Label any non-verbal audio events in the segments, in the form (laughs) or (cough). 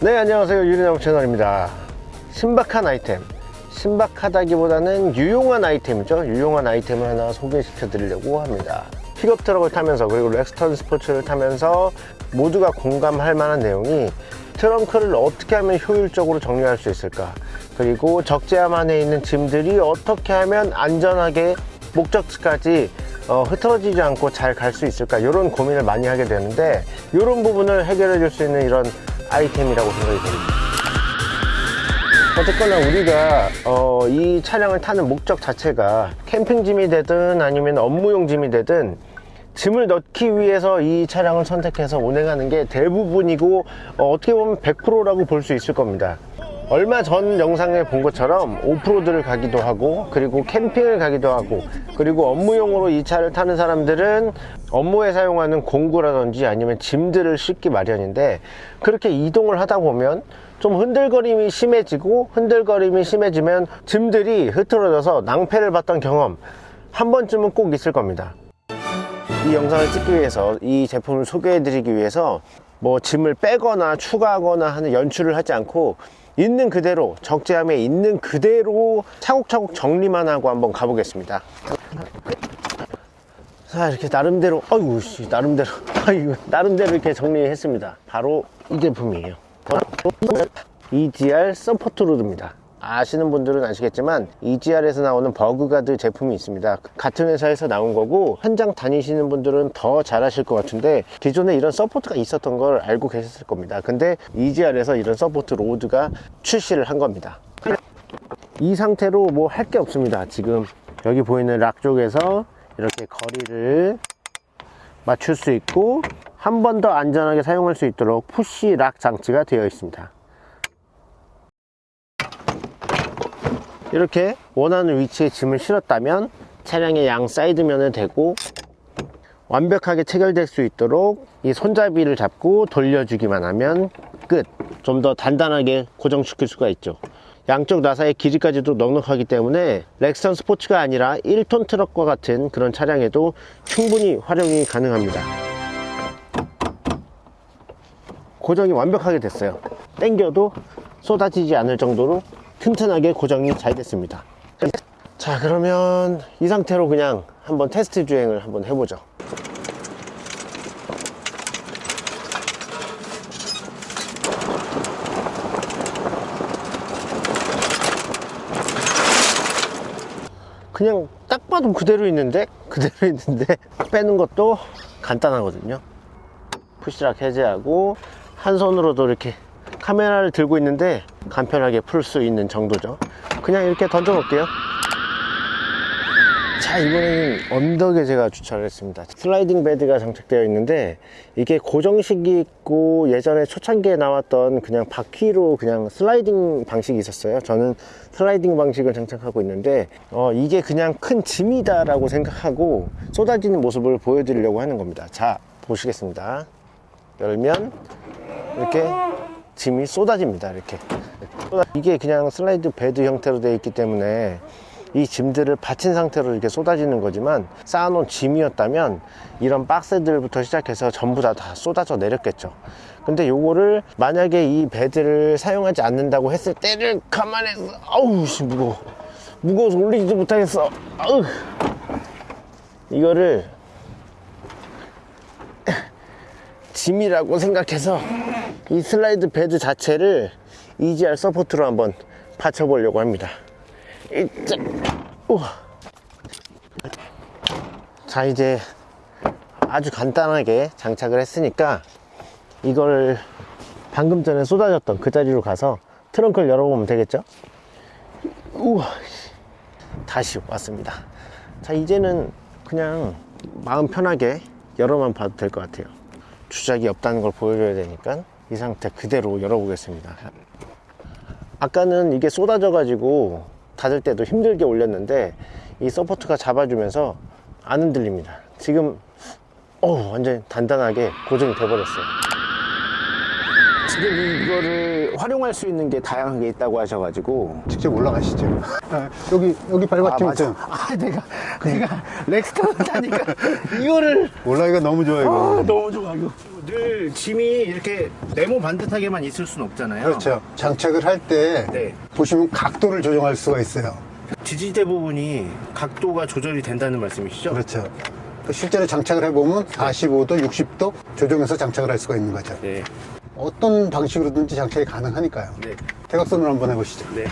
네 안녕하세요. 유리나무 채널입니다. 신박한 아이템. 신박하다기보다는 유용한 아이템이죠. 유용한 아이템을 하나 소개시켜 드리려고 합니다. 픽업 트럭을 타면서 그리고 렉스턴 스포츠를 타면서 모두가 공감할 만한 내용이 트렁크를 어떻게 하면 효율적으로 정리할 수 있을까? 그리고 적재함 안에 있는 짐들이 어떻게 하면 안전하게 목적지까지 어, 흐트러지지 않고 잘 갈 수 있을까? 이런 고민을 많이 하게 되는데 이런 부분을 해결해 줄 수 있는 이런 아이템이라고 생각이 됩니다. 어쨌거나 우리가 어, 이 차량을 타는 목적 자체가 캠핑짐이 되든 아니면 업무용 짐이 되든 짐을 넣기 위해서 이 차량을 선택해서 운행하는 게 대부분이고 어, 떻게 보면 100%라고 볼 수 있을 겁니다 얼마 전 영상에 본 것처럼 오프로드를 가기도 하고 그리고 캠핑을 가기도 하고 그리고 업무용으로 이 차를 타는 사람들은 업무에 사용하는 공구라든지 아니면 짐들을 싣기 마련인데 그렇게 이동을 하다 보면 좀 흔들거림이 심해지고 흔들거림이 심해지면 짐들이 흐트러져서 낭패를 봤던 경험 한 번쯤은 꼭 있을 겁니다. 이 영상을 찍기 위해서 이 제품을 소개해 드리기 위해서 뭐 짐을 빼거나 추가하거나 하는 연출을 하지 않고 있는 그대로 적재함에 있는 그대로 차곡차곡 정리만 하고 한번 가보겠습니다. 자 이렇게 나름대로 아이고 씨 나름대로. (laughs) 아이고 나름대로 이렇게 정리했습니다. 바로 이 제품이에요. EGR 서포트 로드입니다 아시는 분들은 아시겠지만 EGR에서 나오는 bug guard 제품이 있습니다. 같은 회사에서 나온 거고 현장 다니시는 분들은 더 잘 아실 것 같은데 기존에 이런 support가 있었던 걸 알고 계셨을 겁니다. 근데 EGR에서 이런 support rod가 출시를 한 겁니다. 이 상태로 뭐 할 게 없습니다. 지금 여기 보이는 lock 쪽에서 이렇게 거리를 맞출 수 있고 한 번 더 안전하게 사용할 수 있도록 push lock 장치가 되어 있습니다 이렇게 원하는 위치에 짐을 실었다면 차량의 양 사이드면을 대고 완벽하게 체결될 수 있도록 이 손잡이를 잡고 돌려주기만 하면 끝. 좀 더 단단하게 고정시킬 수가 있죠. 양쪽 나사의 길이까지도 넉넉하기 때문에 렉선 스포츠가 아니라 1톤 트럭과 같은 그런 차량에도 충분히 활용이 가능합니다. 고정이 완벽하게 됐어요. 당겨도 쏟아지지 않을 정도로 튼튼하게 고정이 잘 됐습니다. 자 그러면 이 상태로 그냥 한번 테스트 주행을 한번 해보죠. 그냥 딱 봐도 그대로 있는데 그대로 있는데 (laughs) 빼는 것도 간단하거든요. push lock 해제하고 한 손으로도 이렇게 카메라를 들고 있는데 간편하게 풀 수 있는 정도죠. 그냥 이렇게 던져 놓을게요. 자 이번에는 언덕에 제가 주차를 했습니다. sliding bed가 장착되어 있는데 이게 고정식이 있고 예전에 초창기에 나왔던 그냥 바퀴로 그냥 슬라이딩 방식이 있었어요. 저는 슬라이딩 방식을 장착하고 있는데 어, 이게 그냥 큰 짐이다 라고 생각하고 쏟아지는 모습을 보여드리려고 하는 겁니다. 자 보시겠습니다. 열면 이렇게 짐이 쏟아집니다 이렇게. 이게 그냥 slide bed 형태로 되어 있기 때문에 이 짐들을 받친 상태로 이렇게 쏟아지는 거지만 쌓아놓은 짐이었다면 이런 박스들부터 시작해서 전부 다, 다 쏟아져 내렸겠죠. 근데 요거를 만약에 이 bed를 사용하지 않는다고 했을 때를 감안해서 아우 씨 무거워. 무거워서 올리지도 못하겠어. 아우. 이거를 (laughs) 짐이라고 생각해서 이 slide bed 자체를 EGR 서포트로 한번 받쳐보려고 합니다. 이자, 우와. 자 이제 아주 간단하게 장착을 했으니까 이걸 방금 전에 쏟아졌던 그 자리로 가서 트렁크를 열어보면 되겠죠? 우와 다시 왔습니다. 자 이제는 그냥 마음 편하게 열어만 봐도 될 것 같아요. 주작이 없다는 걸 보여줘야 되니까 이 상태 그대로 열어보겠습니다. 아까는 이게 쏟아져 가지고 닫을 때도 힘들게 올렸는데 이 support가 잡아주면서 안 흔들립니다. 지금 어 완전 단단하게 고정이 돼 버렸어요 지금 이거를 활용할 수 있는 게 다양하게 있다고 하셔가지고 직접 올라가시죠. 아, 여기 여기 밟았죠. 맞아. 아 내가 내가 렉스타운 타니까 (laughs) 이거를 올라가기가 너무 좋아 아, 이거. 너무 좋아 이거 늘 짐이 이렇게 네모 반듯하게만 있을 수는 없잖아요 그렇죠. 장착을 할때 네. 보시면 각도를 조정할 수가 있어요. 지지대 부분이 각도가 조절이 된다는 말씀이시죠? 그렇죠. 또 실제로 장착을 해보면 45도, 60도 조정해서 장착을 할 수가 있는 거죠. 네. 어떤 방식으로든지 장착이 가능하니까요. 네. 대각선으로 한번 해보시죠. 네.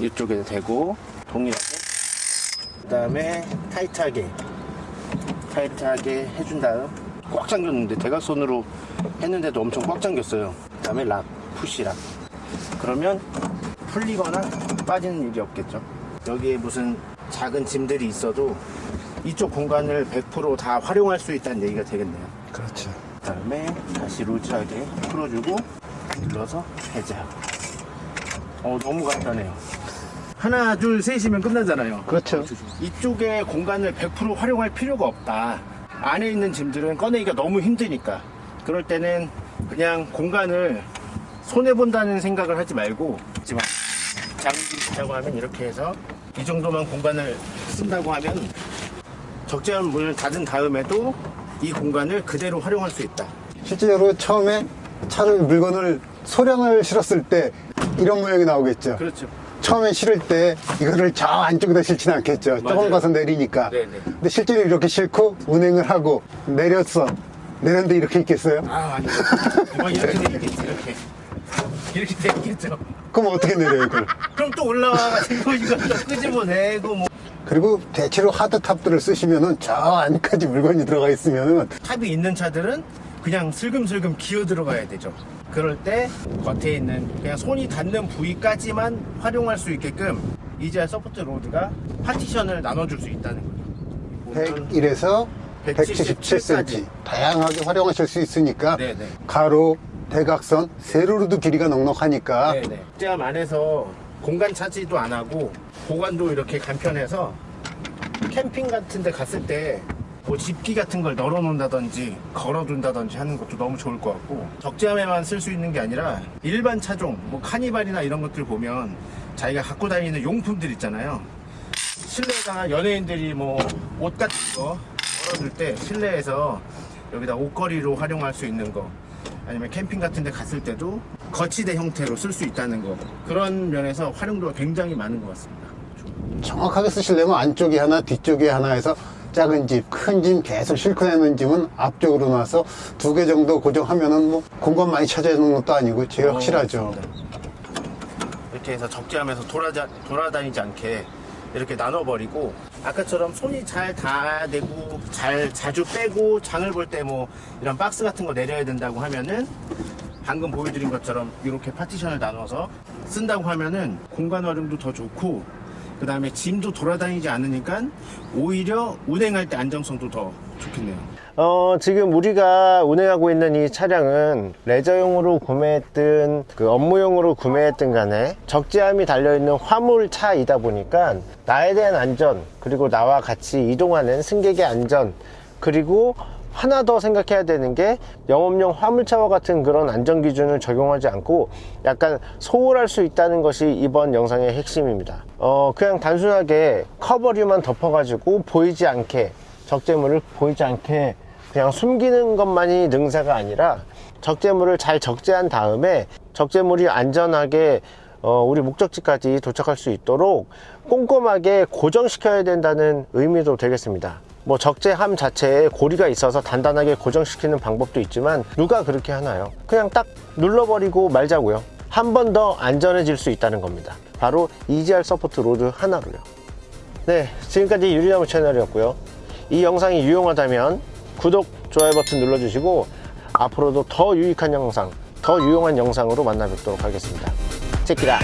이쪽에서 대고 동일하게 그 다음에 타이트하게 타이트하게 해준 다음 꽉 잠겼는데 대각선으로 했는데도 엄청 꽉 잠겼어요. 그 다음에 락 푸시 락. 그러면 풀리거나 빠지는 일이 없겠죠. 여기에 무슨 작은 짐들이 있어도 이쪽 공간을 100%다 활용할 수 있다는 얘기가 되겠네요. 그렇죠. 그 다음에 다시 루즈하게 풀어주고 눌러서 해제하고 어 너무 간단해요. 하나 둘 셋이면 끝나잖아요. 그렇죠. 이쪽에 공간을 100% 활용할 필요가 없다. 안에 있는 짐들은 꺼내기가 너무 힘드니까. 그럴 때는 그냥 공간을 손해본다는 생각을 하지 말고 하지만 쓰자고 하면 이렇게 해서 이 정도만 공간을 쓴다고 하면 적재한 문을 닫은 다음에도 이 공간을 그대로 활용할 수 있다 실제로 처음에 차를 물건을 소량을 실었을 때 이런 모양이 나오겠죠. 그렇죠 처음에 실을 때 이거를 저 안쪽에다 실지는 않겠죠. 조금 맞아요. 가서 내리니까. 네네. 근데 실제로 이렇게 싣고 운행을 하고 내렸어. 내렸는데 이렇게 있겠어요? 아, 아니요. 뭐 이렇게 돼 있겠지, 이렇게. 이렇게 (laughs) 돼 있겠죠. 그럼 어떻게 내려요, 이걸? 그럼 또 올라와가지고 이거 또 끄집어내고 뭐. 그리고 대체로 hardtop들을 쓰시면은 저 안까지 물건이 들어가 있으면은 탑이 있는 차들은 그냥 슬금슬금 기어 들어가야 되죠. 그럴 때 겉에 있는 그냥 손이 닿는 부위까지만 활용할 수 있게끔 EGR support rod가 파티션을 나눠줄 수 있다는. 보면 101에서 177 177cm 까지. 다양하게 활용하실 수 있으니까 네네. 가로, 대각선, 세로로도 길이가 넉넉하니까 네네. 제 안에서 공간 차지도 안 하고 보관도 이렇게 간편해서 캠핑 같은 데 갔을 때 뭐 집기 같은 걸 널어 놓는다든지 걸어 둔다든지 하는 것도 너무 좋을 것 같고 적재함에만 쓸 수 있는 게 아니라 일반 차종 뭐 카니발이나 이런 것들 보면 자기가 갖고 다니는 용품들 있잖아요. 실내에다가 연예인들이 뭐 옷 같은 거 걸어둘 때 실내에서 여기다 옷걸이로 활용할 수 있는 거 아니면 캠핑 같은 데 갔을 때도 거치대 형태로 쓸 수 있다는 거 그런 면에서 활용도가 굉장히 많은 것 같습니다 정확하게 쓰시려면 안쪽에 하나, 뒤쪽에 하나 해서 작은 집, 큰 짐 계속 싣고 다니는 짐은 앞쪽으로 놔서 두 개 정도 고정하면은 뭐 공간 많이 차지하는 것도 아니고 제일 어, 확실하죠. 맞습니다. 이렇게 해서 적재하면서 돌아다, 돌아다니지 않게 이렇게 나눠버리고 아까처럼 손이 잘 닿아내고 잘 자주 빼고 장을 볼 때 뭐 이런 박스 같은 거 내려야 된다고 하면은 방금 보여드린 것처럼 이렇게 파티션을 나눠서 쓴다고 하면은 공간 활용도 더 좋고 그 다음에 짐도 돌아다니지 않으니까 오히려 운행할 때 안정성도 더 좋겠네요. 어, 지금 우리가 운행하고 있는 이 차량은 레저용으로 구매했든 그 업무용으로 구매했든 간에 적재함이 달려있는 화물차이다 보니까 나에 대한 안전 그리고 나와 같이 이동하는 승객의 안전 그리고 하나 더 생각해야 되는 게 영업용 화물차와 같은 그런 안전 기준을 적용하지 않고 약간 소홀할 수 있다는 것이 이번 영상의 핵심입니다. 어, 그냥 단순하게 커버류만 덮어 가지고 보이지 않게 적재물을 보이지 않게 그냥 숨기는 것만이 능사가 아니라 적재물을 잘 적재한 다음에 적재물이 안전하게 어, 우리 목적지까지 도착할 수 있도록 꼼꼼하게 고정시켜야 된다는 의미도 되겠습니다. 뭐 적재함 자체에 고리가 있어서 단단하게 고정시키는 방법도 있지만 누가 그렇게 하나요? 그냥 딱 눌러버리고 말자고요. 한 번 더 안전해질 수 있다는 겁니다. 바로 EGR support rod 하나로요. 네, 지금까지 유리나무 채널이었고요. 이 영상이 유용하다면 구독, 좋아요 버튼 눌러주시고 앞으로도 더 유익한 영상, 더 유용한 영상으로 만나 뵙도록 하겠습니다. 체키라!